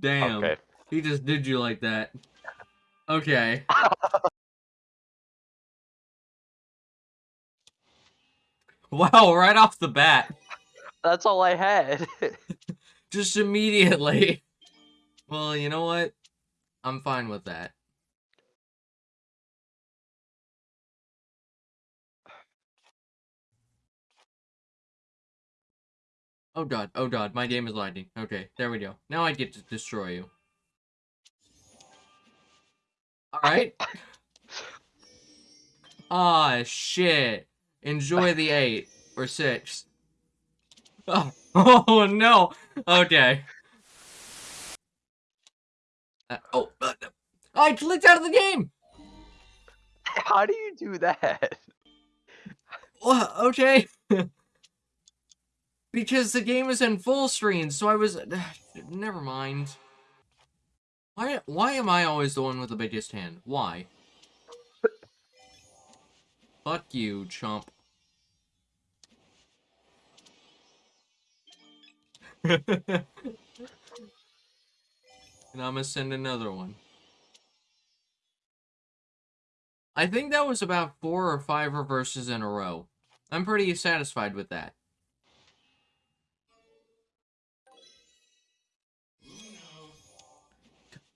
Damn. Okay. He just did you like that. Okay. wow, right off the bat. That's all I had. Just immediately. Well, you know what? I'm fine with that. Oh god, oh god, my game is lagging. Okay, there we go. Now I get to destroy you. Alright. Ah, shit. Enjoy the eight or six. Oh, oh no. Okay. Uh, oh, uh, I clicked out of the game. How do you do that? Well, okay. because the game is in full screen, so I was. never mind. Why? Why am I always the one with the biggest hand? Why? Fuck you, chump. and I'm gonna send another one. I think that was about four or five reverses in a row. I'm pretty satisfied with that.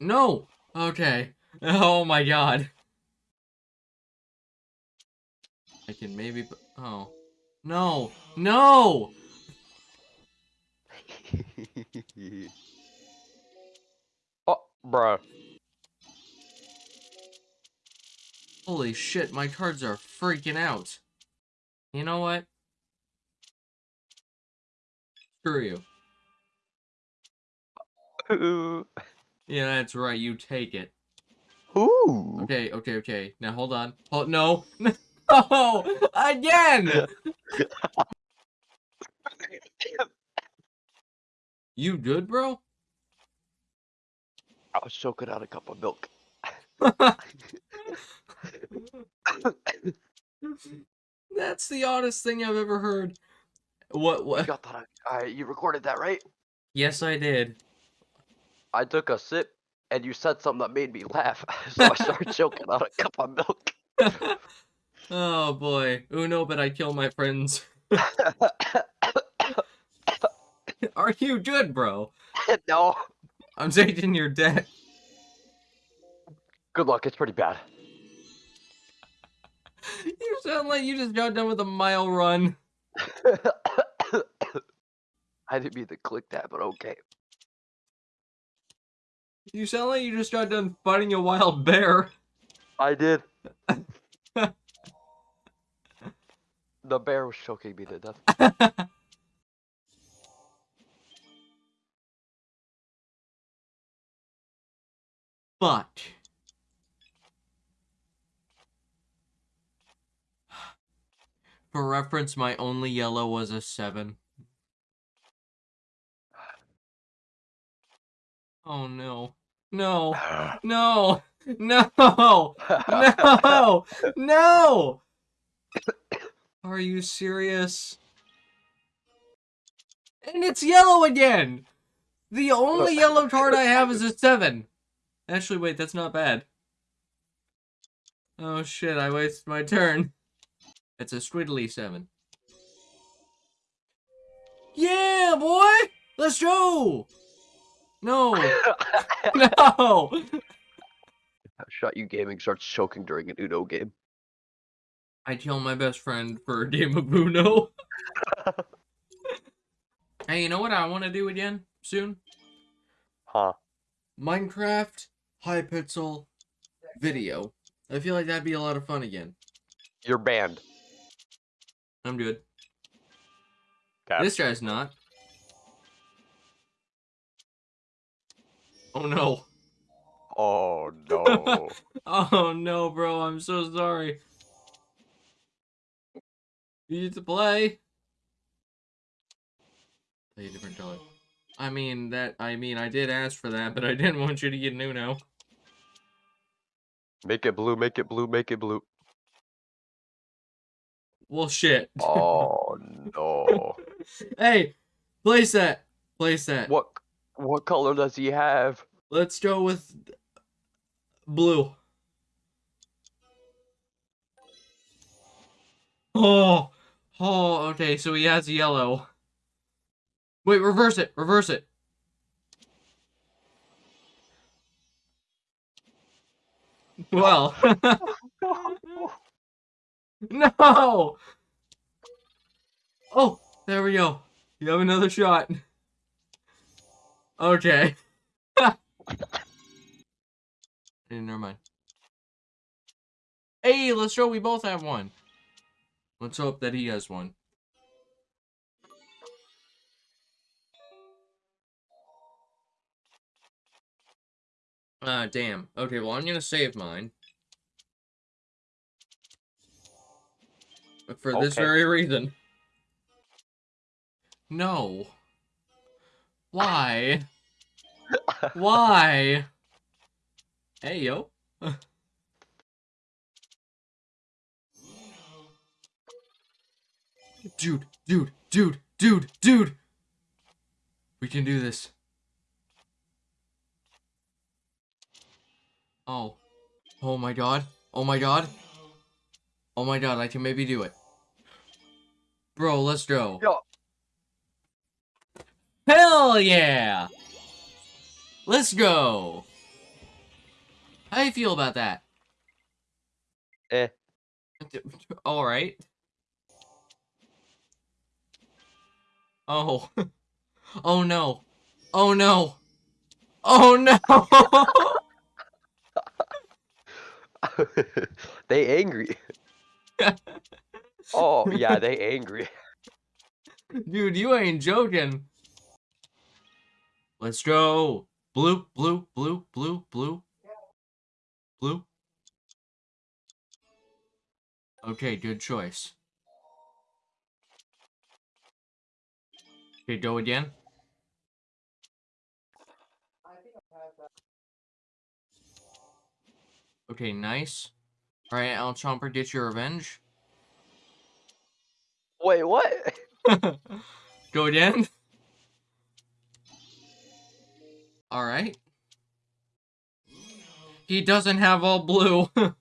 No! Okay. Oh my god. I can maybe... Oh. No! No! oh, bruh. Holy shit, my cards are freaking out. You know what? Screw you. Yeah, that's right, you take it. Ooh. Okay, okay, okay. Now hold on. Oh, no. No! Again! you good, bro? I was choking out a cup of milk. That's the oddest thing I've ever heard. What? You What? got that? I, you recorded that, right? Yes, I did. I took a sip, and you said something that made me laugh, so I started choking on a cup of milk. oh boy. Uno, but I kill my friends. Are you good, bro? no. I'm taking your debt. Good luck. It's pretty bad. You sound like you just got done with a mile run. I didn't mean to click that, but okay. You sound like you just got done fighting a wild bear. I did. the bear was choking me to death. but for reference, my only yellow was a seven. Oh no. No. No. No. No. No. Are you serious? And it's yellow again. The only yellow card I have is a seven. Actually, wait, that's not bad. Oh shit, I wasted my turn. It's a squiddly seven. Yeah, boy! Let's go! No! No! Shot you gaming starts choking during an Uno game. I kill my best friend for a game of Uno. hey, you know what I want to do again soon? Huh. Minecraft Hypixel video. I feel like that'd be a lot of fun again. You're banned. I'm good. Okay. This guy's not. Oh no. Oh no. Oh no, bro. I'm so sorry. You need to play. Play a different color. I mean that. I mean I did ask for that, but I didn't want you to get Nuno. make it blue, make it blue, make it blue. Well, shit. Oh no. hey, place that. Place that. What What color does he have? Let's go with blue. Oh, oh, okay, so he has yellow. Wait, reverse it, reverse it. Well, no! Oh, there we go. You have another shot. Okay. Never mind. Hey, let's show we both have one. Let's hope that he has one. Ah, damn. Okay, well, I'm gonna save mine. But for this very reason. No. Why? Why? Hey, yo. dude, dude, dude, dude, dude. We can do this. Oh. Oh my god. Oh my god. Oh my god, I can maybe do it. Bro, let's go. Yo. Hell yeah! Let's go! How do you feel about that? Eh. Alright. Oh. Oh no. Oh no. Oh no! they angry. oh yeah, they angry. Dude, you ain't joking. Let's go. Blue, blue, blue, blue, blue. Blue. Okay, good choice. Okay, go again. Okay, nice. Alright, Al Chomper, get your revenge. Wait, what? Go again. Alright. He doesn't have all blue.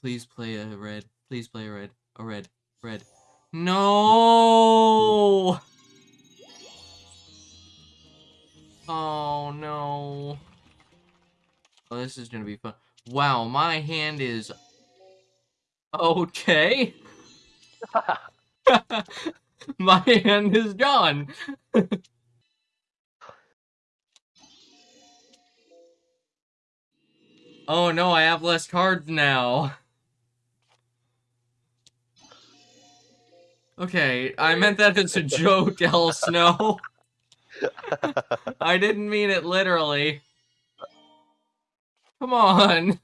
Please play a red. Please play a red. A red. Red. No! Oh no. Oh, this is gonna be fun. Wow, my hand is okay. My hand is gone. oh no, I have less cards now. Okay, I meant that as a joke, El Snow. I didn't mean it literally. Come on.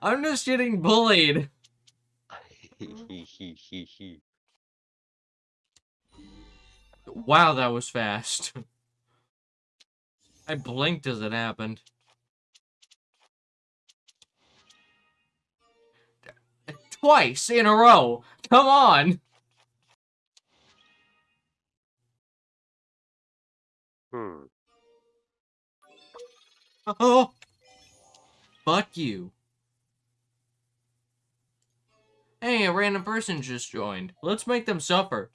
I'm just getting bullied. Wow, that was fast. I blinked as it happened. Twice in a row. Come on. hmm. Oh. Fuck you. Hey, a random person just joined. Let's make them suffer.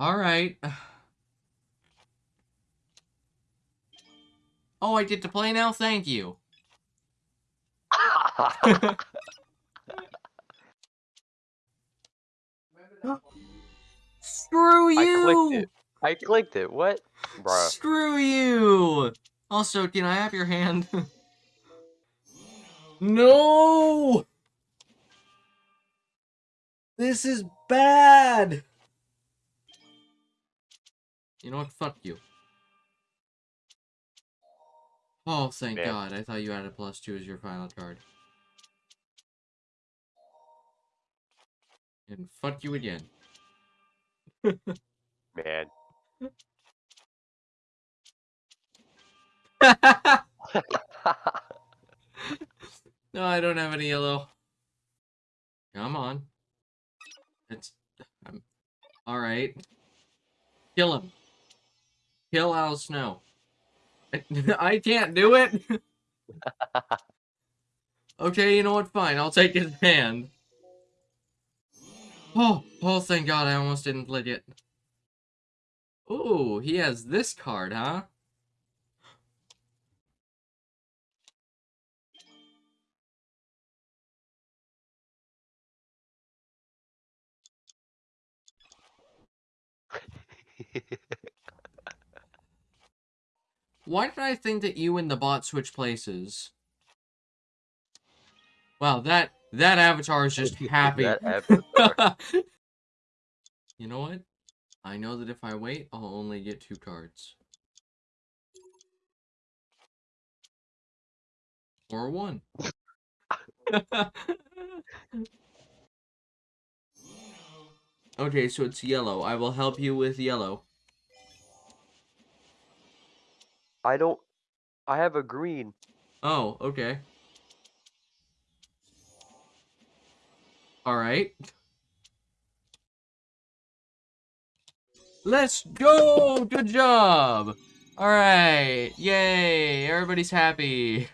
Alright. Oh, I get to play now? Thank you. Screw you! I clicked it. I clicked it. What? Bruh. Screw you! Also, can I have your hand? no! This is bad! You know what? Fuck you. Oh, thank Man. God. I thought you added plus two as your final card. And fuck you again. Man. no, I don't have any yellow. Come on. It's. Um, I'm... Alright. Kill him. Kill Al Snow. I can't do it! okay, you know what? Fine, I'll take his hand. Oh, oh, thank God, I almost didn't play it. Ooh, he has this card, huh? Why did I think that you and the bot switch places? Wow, that that avatar is just happy. you know what? I know that if I wait, I'll only get two cards. Or one. okay, so it's yellow. I will help you with yellow. I don't. I have a green. Oh, okay. Alright. Let's go! Good job! Alright, yay! Everybody's happy.